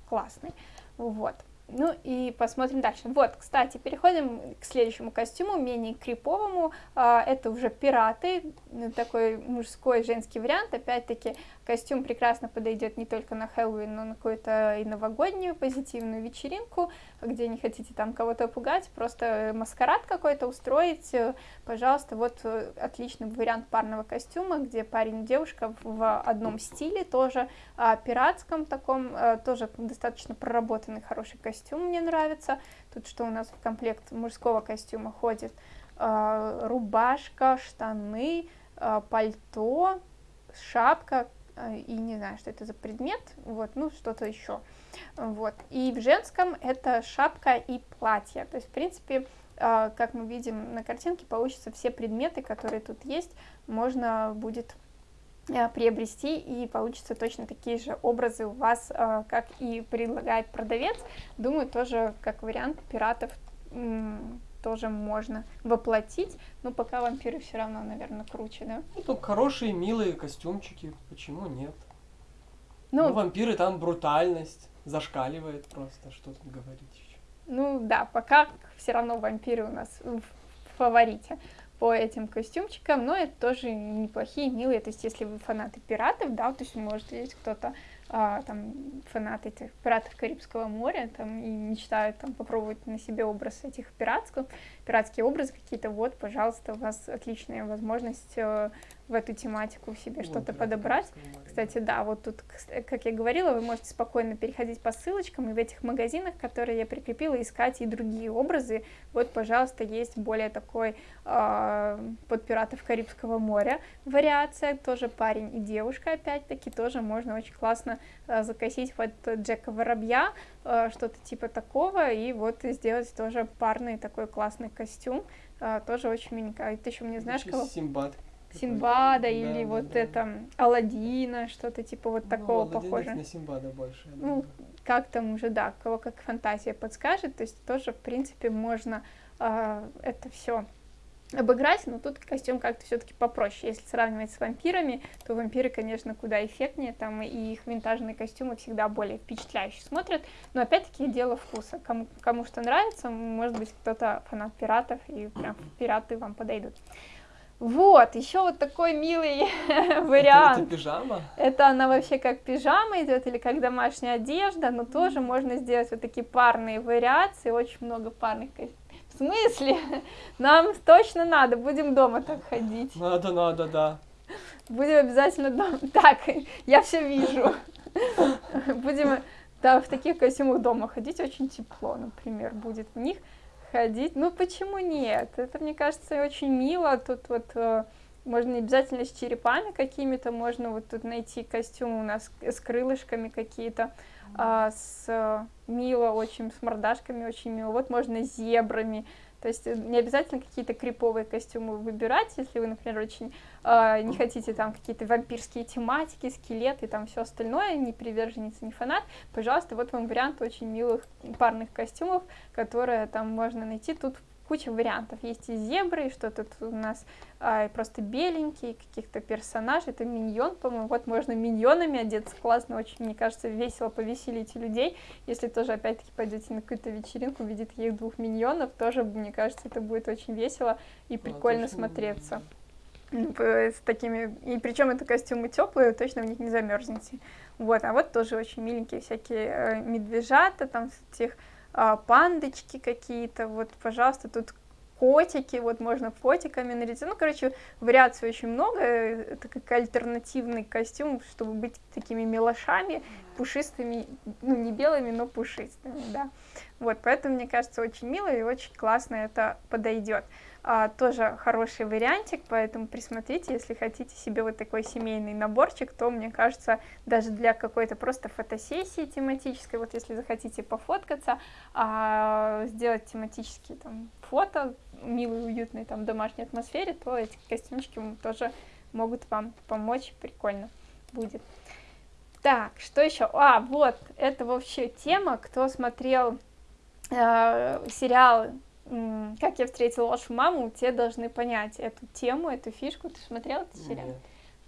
классный. Вот. Ну и посмотрим дальше. Вот, кстати, переходим к следующему костюму, менее криповому. А, это уже пираты, такой мужской женский вариант. Опять-таки, Костюм прекрасно подойдет не только на Хэллоуин, но на какую-то и новогоднюю позитивную вечеринку, где не хотите там кого-то пугать, просто маскарад какой-то устроить, э, пожалуйста, вот э, отличный вариант парного костюма, где парень и девушка в одном стиле тоже, а, пиратском таком, э, тоже достаточно проработанный хороший костюм, мне нравится. Тут что у нас в комплект мужского костюма ходит? Рубашка, штаны, пальто, шапка, Э, и не знаю, что это за предмет, вот, ну, что-то еще, вот, и в женском это шапка и платье, то есть, в принципе, э, как мы видим на картинке, получится все предметы, которые тут есть, можно будет э, приобрести, и получится точно такие же образы у вас, как и предлагает продавец, думаю, тоже как вариант пиратов тоже можно воплотить, но пока вампиры все равно, наверное, круче, да? Ну, там хорошие, милые костюмчики, почему нет? Ну, ну вампиры там брутальность зашкаливает просто, что тут говорить еще. Ну да, пока все равно вампиры у нас в фаворите по этим костюмчикам, но это тоже неплохие, милые, то есть если вы фанаты пиратов, да, то есть может есть кто-то а, там фанаты этих пиратов Карибского моря, там, и мечтают там попробовать на себе образ этих пиратских, пиратские образы какие-то, вот, пожалуйста, у вас отличная возможность э, в эту тематику себе что-то подобрать. Кстати, да, вот тут, как я говорила, вы можете спокойно переходить по ссылочкам и в этих магазинах, которые я прикрепила, искать и другие образы. Вот, пожалуйста, есть более такой э, под пиратов Карибского моря вариация, тоже парень и девушка, опять-таки, тоже можно очень классно э, закосить под Джека Воробья, э, что-то типа такого, и вот сделать тоже парный такой классный костюм, э, тоже очень миленько. Ты еще мне знаешь кого? Симбад. Симбада да, или да, вот да. это Аладдина, что-то типа вот ну, такого похоже. на Симбада больше. Ну, как там уже, да, кого как фантазия подскажет, то есть тоже, в принципе, можно э, это все обыграть, но тут костюм как-то все-таки попроще. Если сравнивать с вампирами, то вампиры, конечно, куда эффектнее, там и их винтажные костюмы всегда более впечатляюще смотрят, но опять-таки дело вкуса. Кому, кому что нравится, может быть, кто-то фанат пиратов, и прям пираты вам подойдут. Вот, еще вот такой милый вариант. Это, это пижама? Это она вообще как пижама идет или как домашняя одежда, но тоже можно сделать вот такие парные вариации, очень много парных В смысле? Нам точно надо, будем дома так ходить. Надо, надо, да. Будем обязательно дома. Так, я все вижу. Будем да, в таких костюмах дома ходить, очень тепло, например, будет в них ходить. Ну почему нет? Это, мне кажется, очень мило. Тут вот э, можно обязательно с черепами какими-то, можно вот тут найти костюм у нас с крылышками какие-то, а, с мило очень, с мордашками очень мило. Вот можно с зебрами. То есть э, не обязательно какие-то криповые костюмы выбирать, если вы, например, очень э, не хотите там какие-то вампирские тематики, скелеты, там все остальное, не приверженец, не фанат, пожалуйста, вот вам вариант очень милых парных костюмов, которые там можно найти. Тут куча вариантов. Есть и зебры, и что тут у нас а, просто беленькие, каких-то персонажей. Это миньон, по-моему. Вот можно миньонами одеться. Классно, очень, мне кажется, весело повеселить людей. Если тоже, опять-таки, пойдете на какую-то вечеринку, видит таких двух миньонов, тоже, мне кажется, это будет очень весело и прикольно а, смотреться. Ну, с такими, и причем это костюмы теплые, точно в них не замерзнете. Вот, а вот тоже очень миленькие всякие э, медвежата, там этих а, пандочки какие-то, вот, пожалуйста, тут котики, вот можно котиками нарядить. Ну, короче, вариаций очень много, это как альтернативный костюм, чтобы быть такими милошами, пушистыми, ну, не белыми, но пушистыми, да. Вот, поэтому, мне кажется, очень мило и очень классно это подойдет а, тоже хороший вариантик, поэтому присмотрите, если хотите себе вот такой семейный наборчик, то, мне кажется, даже для какой-то просто фотосессии тематической, вот если захотите пофоткаться, а, сделать тематические там фото, милой, уютной там домашней атмосфере, то эти костюмчики тоже могут вам помочь, прикольно будет. Так, что еще? А, вот, это вообще тема, кто смотрел э, сериал как я встретила вашу маму, те должны понять эту тему, эту фишку. Ты смотрел этот сериал? Нет.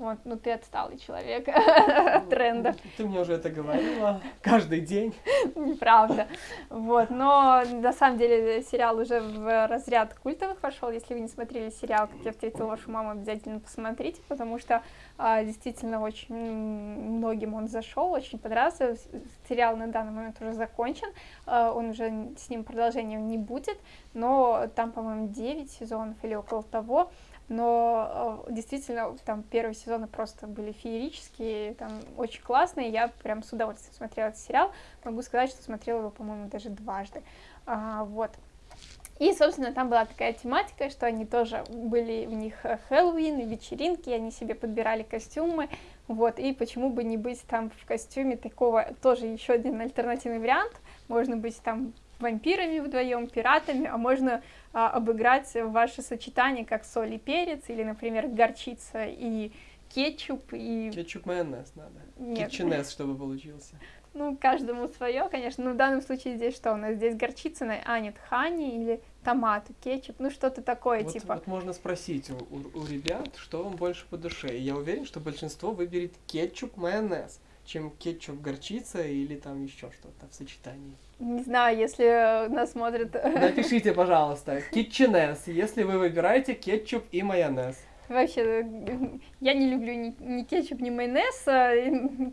Вот, ну ты отсталый человек от тренда. Ты мне уже это говорила каждый день. Неправда. Вот, но на самом деле сериал уже в разряд культовых вошел. Если вы не смотрели сериал «Как я встретила вашу маму», обязательно посмотрите, потому что а, действительно очень многим он зашел, очень понравился. Сериал на данный момент уже закончен, а, он уже с ним продолжения не будет, но там, по-моему, 9 сезонов или около того но э, действительно там первые сезоны просто были феерические, там очень классные, я прям с удовольствием смотрела этот сериал, могу сказать, что смотрела его, по-моему, даже дважды, а, вот. И, собственно, там была такая тематика, что они тоже были в них Хэллоуин, вечеринки, они себе подбирали костюмы, вот, и почему бы не быть там в костюме такого, тоже еще один альтернативный вариант, можно быть там вампирами вдвоем, пиратами, а можно а, обыграть ваше сочетание как соль и перец, или, например, горчица и кетчуп и... Кетчуп майонез надо. Нет. Кетчунес, чтобы получился. Ну, каждому свое, конечно. Но в данном случае здесь что у нас? Здесь горчица, а нет, хани или томат, кетчуп, ну что-то такое вот, типа. Вот можно спросить у, у, у ребят, что вам больше по душе. И я уверен, что большинство выберет кетчуп, майонез чем кетчуп горчица или там еще что-то в сочетании. Не знаю, если нас смотрят... Напишите, пожалуйста, кетченес, если вы выбираете кетчуп и майонез. Вообще, я не люблю ни, ни кетчуп, ни майонез, а,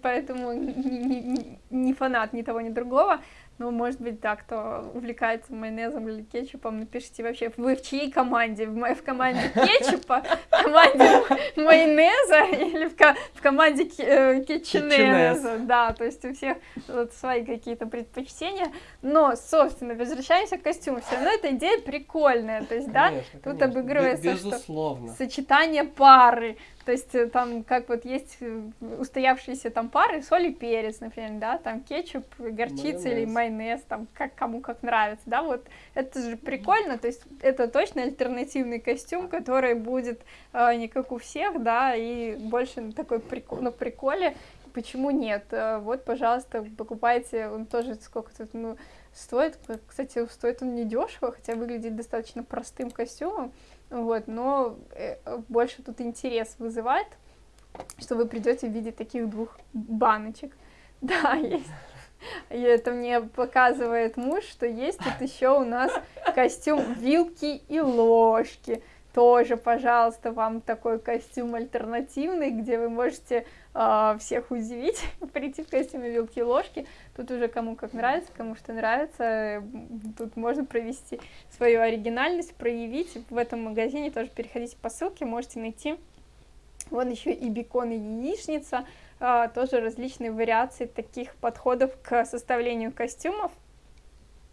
поэтому не, не, не фанат ни того, ни другого. Ну, может быть, да, кто увлекается майонезом или кетчупом, напишите вообще, вы в чьей команде? В, в команде кетчупа, в команде майонеза или в, в команде э, кетченеза? Да, то есть у всех вот свои какие-то предпочтения. Но, собственно, возвращаемся к костюму. Все равно эта идея прикольная. То есть, да, конечно, тут конечно. обыгрывается Безусловно. что сочетание пары. То есть э, там как вот есть э, устоявшиеся там пары, соль и перец, например, да, там кетчуп, горчица майонез. или майонез, там как кому как нравится, да, вот это же прикольно, то есть это точно альтернативный костюм, который будет э, не как у всех, да, и больше на такой прикол, на приколе, почему нет? Э, вот, пожалуйста, покупайте, он тоже сколько тут, ну, стоит, кстати, стоит он недешево, хотя выглядит достаточно простым костюмом, вот, но э, больше тут интерес вызывает, что вы придете в виде таких двух баночек. Да, есть. И это мне показывает муж, что есть тут еще у нас костюм вилки и ложки. Тоже, пожалуйста, вам такой костюм альтернативный, где вы можете э, всех удивить, прийти в костюме вилки и ложки. Тут уже кому как нравится, кому что нравится. Тут можно провести свою оригинальность, проявить. В этом магазине тоже переходите по ссылке, можете найти. Вон еще и бекон, и яичница. Э, тоже различные вариации таких подходов к составлению костюмов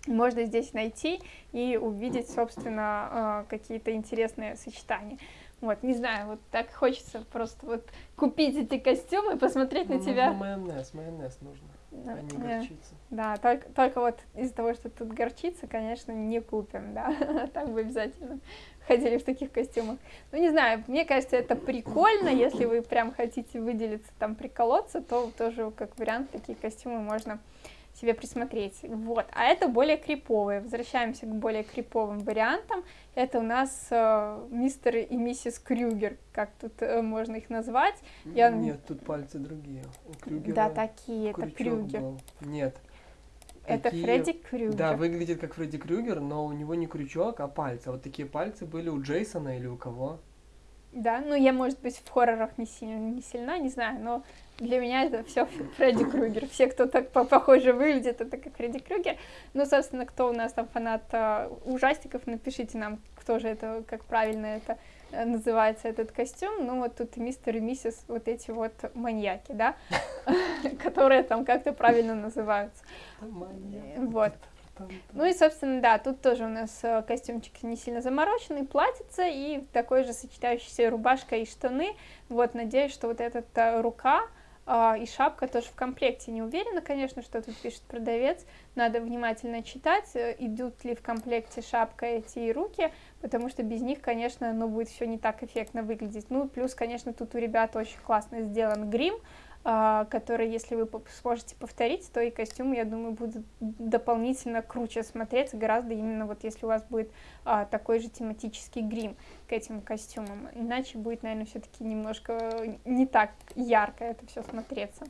можно здесь найти и увидеть, собственно, э, какие-то интересные сочетания. Вот, не знаю, вот так хочется просто вот купить эти костюмы и посмотреть ну, на тебя. майонез, майонез нужно, а не горчица. Да, только, только вот из-за того, что тут горчица, конечно, не купим, да, так бы обязательно ходили в таких костюмах. Ну, не знаю, мне кажется, это прикольно, если вы прям хотите выделиться, там, приколоться, то тоже как вариант такие костюмы можно себе присмотреть. Вот. А это более криповые. Возвращаемся к более криповым вариантам. Это у нас э, мистер и миссис Крюгер, как тут э, можно их назвать. Я... Нет, тут пальцы другие. У Крюгера да, такие, это Крюгер. Был. Нет. Это такие... Фредди Крюгер. Да, выглядит как Фредди Крюгер, но у него не крючок, а пальцы. Вот такие пальцы были у Джейсона или у кого? Да, ну я, может быть, в хоррорах не сильно, не сильна, не знаю, но для меня это все Фредди Крюгер. Все, кто так похоже выглядит, это как Фредди Крюгер. Ну, собственно, кто у нас там фанат э, ужастиков, напишите нам, кто же это, как правильно это э, называется, этот костюм. Ну, вот тут мистер и миссис, вот эти вот маньяки, да, которые там как-то правильно называются. Вот. Ну и, собственно, да, тут тоже у нас э, костюмчик не сильно замороченный, платьице и такой же сочетающийся рубашка и штаны. Вот, надеюсь, что вот эта рука а, и шапка тоже в комплекте. Не уверена, конечно, что тут пишет продавец. Надо внимательно читать, э, идут ли в комплекте шапка эти и руки, потому что без них, конечно, ну, будет все не так эффектно выглядеть. Ну, плюс, конечно, тут у ребят очень классно сделан грим, которые, если вы сможете повторить, то и костюмы, я думаю, будут дополнительно круче смотреться, гораздо именно вот если у вас будет а, такой же тематический грим к этим костюмам. Иначе будет, наверное, все-таки немножко не так ярко это все смотреться.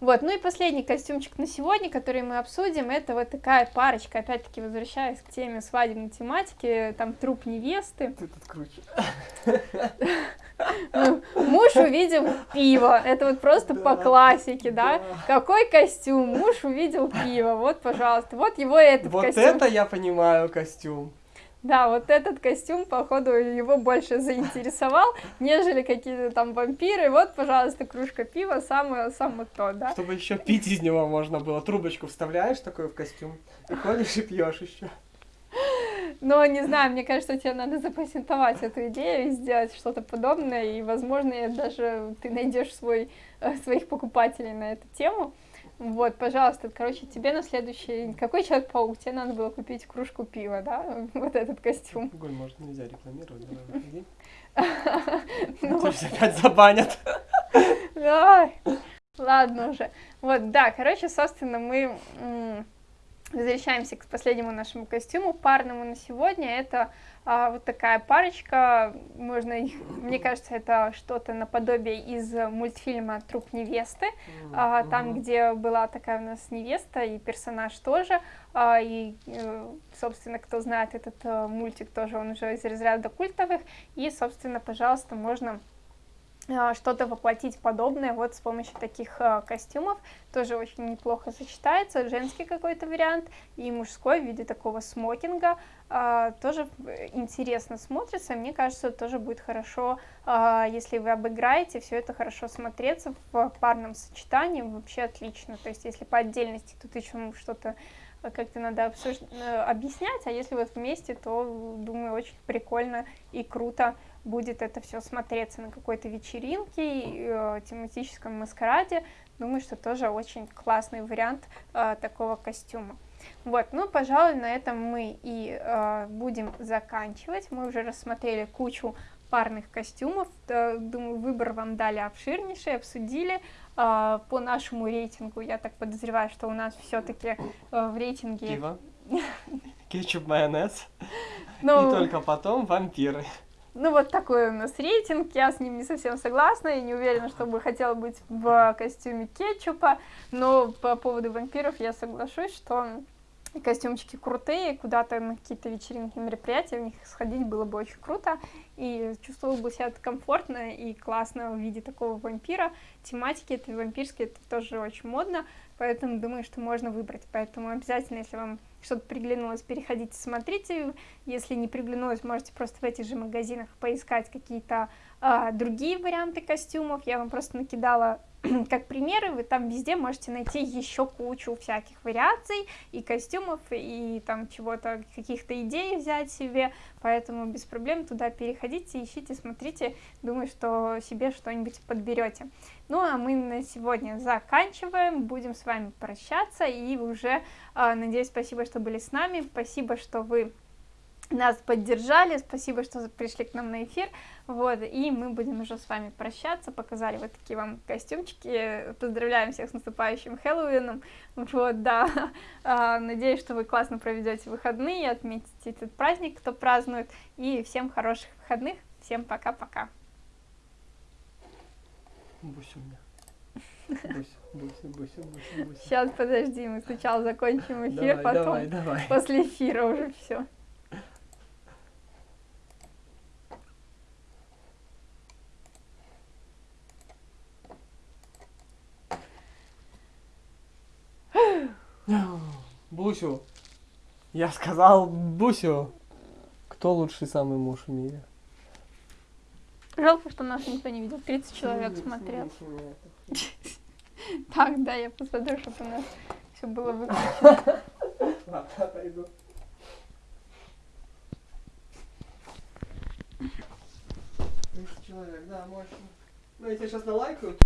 Вот, ну и последний костюмчик на сегодня, который мы обсудим, это вот такая парочка, опять-таки возвращаясь к теме свадебной тематики, там труп невесты. Ты тут круче. Ну, муж увидел пиво, это вот просто по классике, да? Какой костюм? Муж увидел пиво, вот, пожалуйста, вот его этот костюм. Вот это я понимаю костюм. Да, вот этот костюм, походу, его больше заинтересовал, нежели какие-то там вампиры. Вот, пожалуйста, кружка пива, самое, самое то, да. Чтобы еще пить из него можно было. Трубочку вставляешь такой в костюм и ходишь и пьешь еще. Но не знаю, мне кажется, тебе надо запатентовать эту идею и сделать что-то подобное, и, возможно, даже ты найдешь свой, э, своих покупателей на эту тему. Вот, пожалуйста, короче, тебе на следующий... Какой Человек-паук? Тебе надо было купить кружку пива, да? Вот этот костюм. Алкоголь, может, нельзя рекламировать, давай выходи. Ну, опять забанят. Давай. Ладно уже. Вот, да, короче, собственно, мы возвращаемся к последнему нашему костюму, парному на сегодня. Это а, вот такая парочка, можно мне кажется, это что-то наподобие из мультфильма «Труп невесты», mm-hmm. а, там, где была такая у нас невеста и персонаж тоже, а, и, э, собственно, кто знает этот а, мультик, тоже он уже из разряда культовых, и, собственно, пожалуйста, можно что-то воплотить подобное вот с помощью таких э, костюмов. Тоже очень неплохо сочетается. Женский какой-то вариант и мужской в виде такого смокинга. Э, тоже интересно смотрится. Мне кажется, тоже будет хорошо, э, если вы обыграете, все это хорошо смотреться в парном сочетании. Вообще отлично. То есть если по отдельности тут еще что-то как-то надо обсуж... объяснять, а если вот вместе, то, думаю, очень прикольно и круто будет это все смотреться на какой-то вечеринке, э, тематическом маскараде. Думаю, что тоже очень классный вариант э, такого костюма. Вот, ну, пожалуй, на этом мы и э, будем заканчивать. Мы уже рассмотрели кучу парных костюмов. Думаю, выбор вам дали обширнейший, обсудили. Э, по нашему рейтингу, я так подозреваю, что у нас все-таки э, в рейтинге... Пиво, кетчуп, майонез, ну... и только потом вампиры. Ну, вот такой у нас рейтинг, я с ним не совсем согласна, и не уверена, что бы хотела быть в костюме кетчупа, но по поводу вампиров я соглашусь, что костюмчики крутые, куда-то на какие-то вечеринки, мероприятия в них сходить было бы очень круто, и чувствовал бы себя комфортно и классно в виде такого вампира. Тематики это вампирские, это тоже очень модно, поэтому думаю, что можно выбрать. Поэтому обязательно, если вам что-то приглянулось, переходите, смотрите. Если не приглянулось, можете просто в этих же магазинах поискать какие-то а, другие варианты костюмов. Я вам просто накидала как примеры, вы там везде можете найти еще кучу всяких вариаций и костюмов, и там чего-то, каких-то идей взять себе, поэтому без проблем туда переходите, ищите, смотрите, думаю, что себе что-нибудь подберете. Ну, а мы на сегодня заканчиваем, будем с вами прощаться, и уже, а, надеюсь, спасибо, что были с нами, спасибо, что вы нас поддержали, спасибо, что пришли к нам на эфир, вот, и мы будем уже с вами прощаться, показали вот такие вам костюмчики, поздравляем всех с наступающим Хэллоуином, вот, да, а, надеюсь, что вы классно проведете выходные, отметите этот праздник, кто празднует, и всем хороших выходных, всем пока-пока. Буся у меня. Буся, Буся, Буся, Буся, Буся. Сейчас, подожди, мы сначала закончим эфир, давай, потом давай, давай. после эфира уже все. Бусю. Я сказал Бусю. Кто лучший самый муж в мире? Жалко, что нас никто не видел. 30 человек смотрел. Так, да, я посмотрю, чтобы у нас все было выключено. Ладно, отойду. человек, да, мощно. Ну, я тебе сейчас налайкаю.